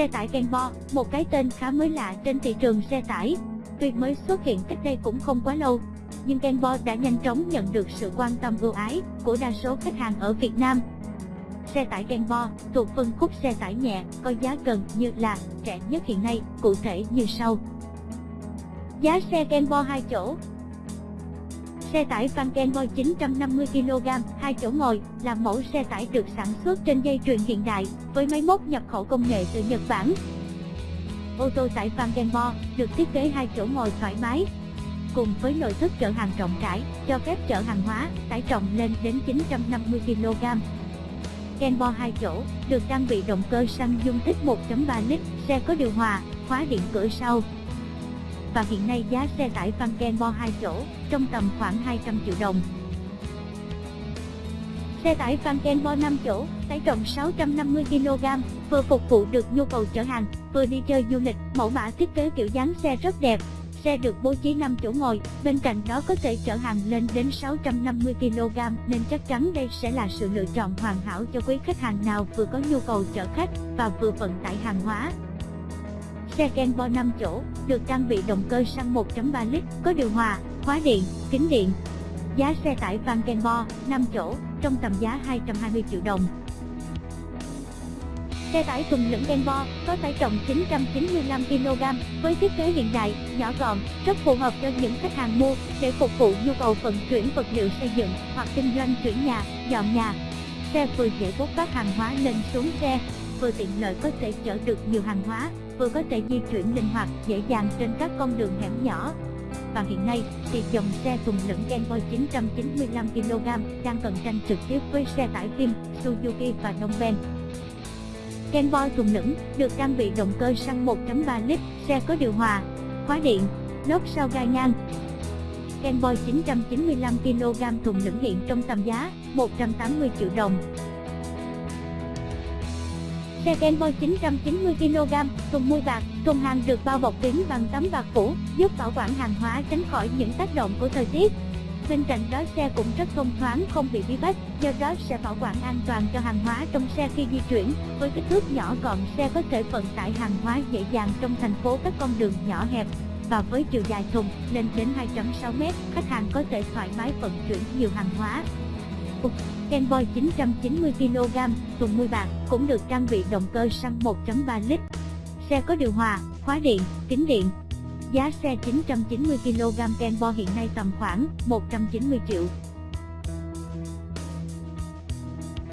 Xe tải Kenbo, một cái tên khá mới lạ trên thị trường xe tải. Tuy mới xuất hiện cách đây cũng không quá lâu, nhưng Kenbo đã nhanh chóng nhận được sự quan tâm ưu ái của đa số khách hàng ở Việt Nam. Xe tải Kenbo thuộc phân khúc xe tải nhẹ, có giá gần như là rẻ nhất hiện nay, cụ thể như sau. Giá xe Kenbo 2 chỗ Xe tải Vankenboy 950kg, 2 chỗ ngồi, là mẫu xe tải được sản xuất trên dây chuyền hiện đại, với máy móc nhập khẩu công nghệ từ Nhật Bản. Ô tô tải Vankenboy được thiết kế 2 chỗ ngồi thoải mái, cùng với nội thất chở hàng rộng rãi, cho phép chở hàng hóa, tải trọng lên đến 950kg. Kenbo 2 chỗ, được trang bị động cơ xăng dung tích 1.3 lít, xe có điều hòa, khóa điện cửa sau, và hiện nay giá xe tải Vangenbo 2 chỗ trong tầm khoảng 200 triệu đồng. Xe tải Vangenbo 5 chỗ, tải trọng 650kg, vừa phục vụ được nhu cầu chở hàng, vừa đi chơi du lịch, mẫu mã thiết kế kiểu dáng xe rất đẹp. Xe được bố trí 5 chỗ ngồi, bên cạnh đó có thể chở hàng lên đến 650kg nên chắc chắn đây sẽ là sự lựa chọn hoàn hảo cho quý khách hàng nào vừa có nhu cầu chở khách và vừa vận tải hàng hóa. Xe Kenbo 5 chỗ, được trang bị động cơ xăng 1.3 lít, có điều hòa, khóa điện, kính điện. Giá xe tải van Kenbo 5 chỗ, trong tầm giá 220 triệu đồng. Xe tải thùng lửng Kenbo có tải trọng 995kg với thiết kế hiện đại, nhỏ gọn, rất phù hợp cho những khách hàng mua để phục vụ nhu cầu vận chuyển vật liệu xây dựng hoặc kinh doanh chuyển nhà, dọn nhà. Xe vừa dễ bốc vác hàng hóa lên xuống xe, vừa tiện lợi có thể chở được nhiều hàng hóa, vừa có thể di chuyển linh hoạt, dễ dàng trên các con đường hẻm nhỏ. Và hiện nay, thì dòng xe thùng lửng Kenboy 995kg đang cạnh tranh trực tiếp với xe tải Kim, Suzuki và Dongfeng. Kenboy thùng lửng được trang bị động cơ xăng 1.3 lít, xe có điều hòa, khóa điện, lốp sau gai ngang. Kenboy 995kg thùng lửng hiện trong tầm giá 180 triệu đồng. Xe Kenboy 990kg, thùng mui bạc, thùng hàng được bao bọc kín bằng tấm bạc phủ, giúp bảo quản hàng hóa tránh khỏi những tác động của thời tiết. Bên cạnh đó xe cũng rất thông thoáng không bị bí bách, do đó sẽ bảo quản an toàn cho hàng hóa trong xe khi di chuyển. Với kích thước nhỏ gọn xe có thể vận tải hàng hóa dễ dàng trong thành phố các con đường nhỏ hẹp. Và với chiều dài thùng lên đến 2.6m, khách hàng có thể thoải mái vận chuyển nhiều hàng hóa. Kenboy 990kg, thùng mui bạc, cũng được trang bị động cơ xăng 1.3 lít. Xe có điều hòa, khóa điện, kính điện. Giá xe 990kg Kenboy hiện nay tầm khoảng 190 triệu.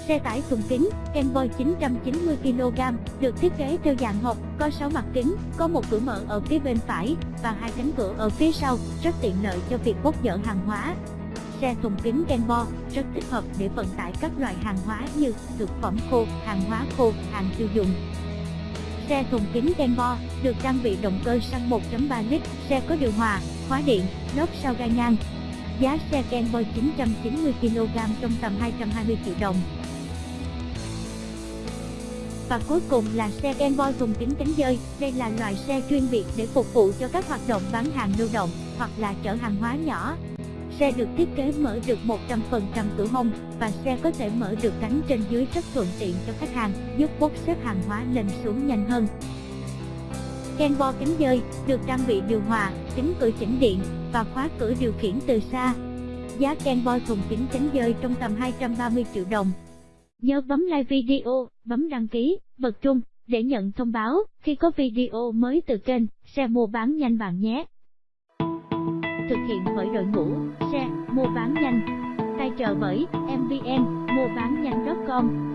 Xe tải thùng kính Kenboy 990kg được thiết kế theo dạng hộp, có 6 mặt kính, có một cửa mở ở phía bên phải và hai cánh cửa ở phía sau, rất tiện lợi cho việc bốc dỡ hàng hóa, Xe thùng kính Kenbo rất thích hợp để vận tải các loại hàng hóa như thực phẩm khô, hàng hóa khô, hàng tiêu dùng. Xe thùng kính Kenbo được trang bị động cơ xăng 1.3 lít, xe có điều hòa, khóa điện, lốp sau gai ngang. Giá xe Kenbo 990kg trong tầm 220 triệu đồng. Và cuối cùng là xe Kenbo thùng kính cánh dơi. Đây là loại xe chuyên biệt để phục vụ cho các hoạt động bán hàng lưu động hoặc là chở hàng hóa nhỏ, Xe được thiết kế mở được 100% cửa hông và xe có thể mở được cánh trên dưới rất thuận tiện cho khách hàng, giúp bốc xếp hàng hóa lên xuống nhanh hơn. Kenbo kính dơi được trang bị điều hòa, kính cửa chỉnh điện và khóa cửa điều khiển từ xa. Giá Kenbo thùng kính chắn dơi trong tầm 230 triệu đồng. Nhớ bấm like video, bấm đăng ký, bật chuông để nhận thông báo khi có video mới từ kênh xe mua bán nhanh bạn nhé thực hiện bởi đội ngũ, xe, mua bán nhanh. Tài trợ bởi mvn mua bán nhanh com.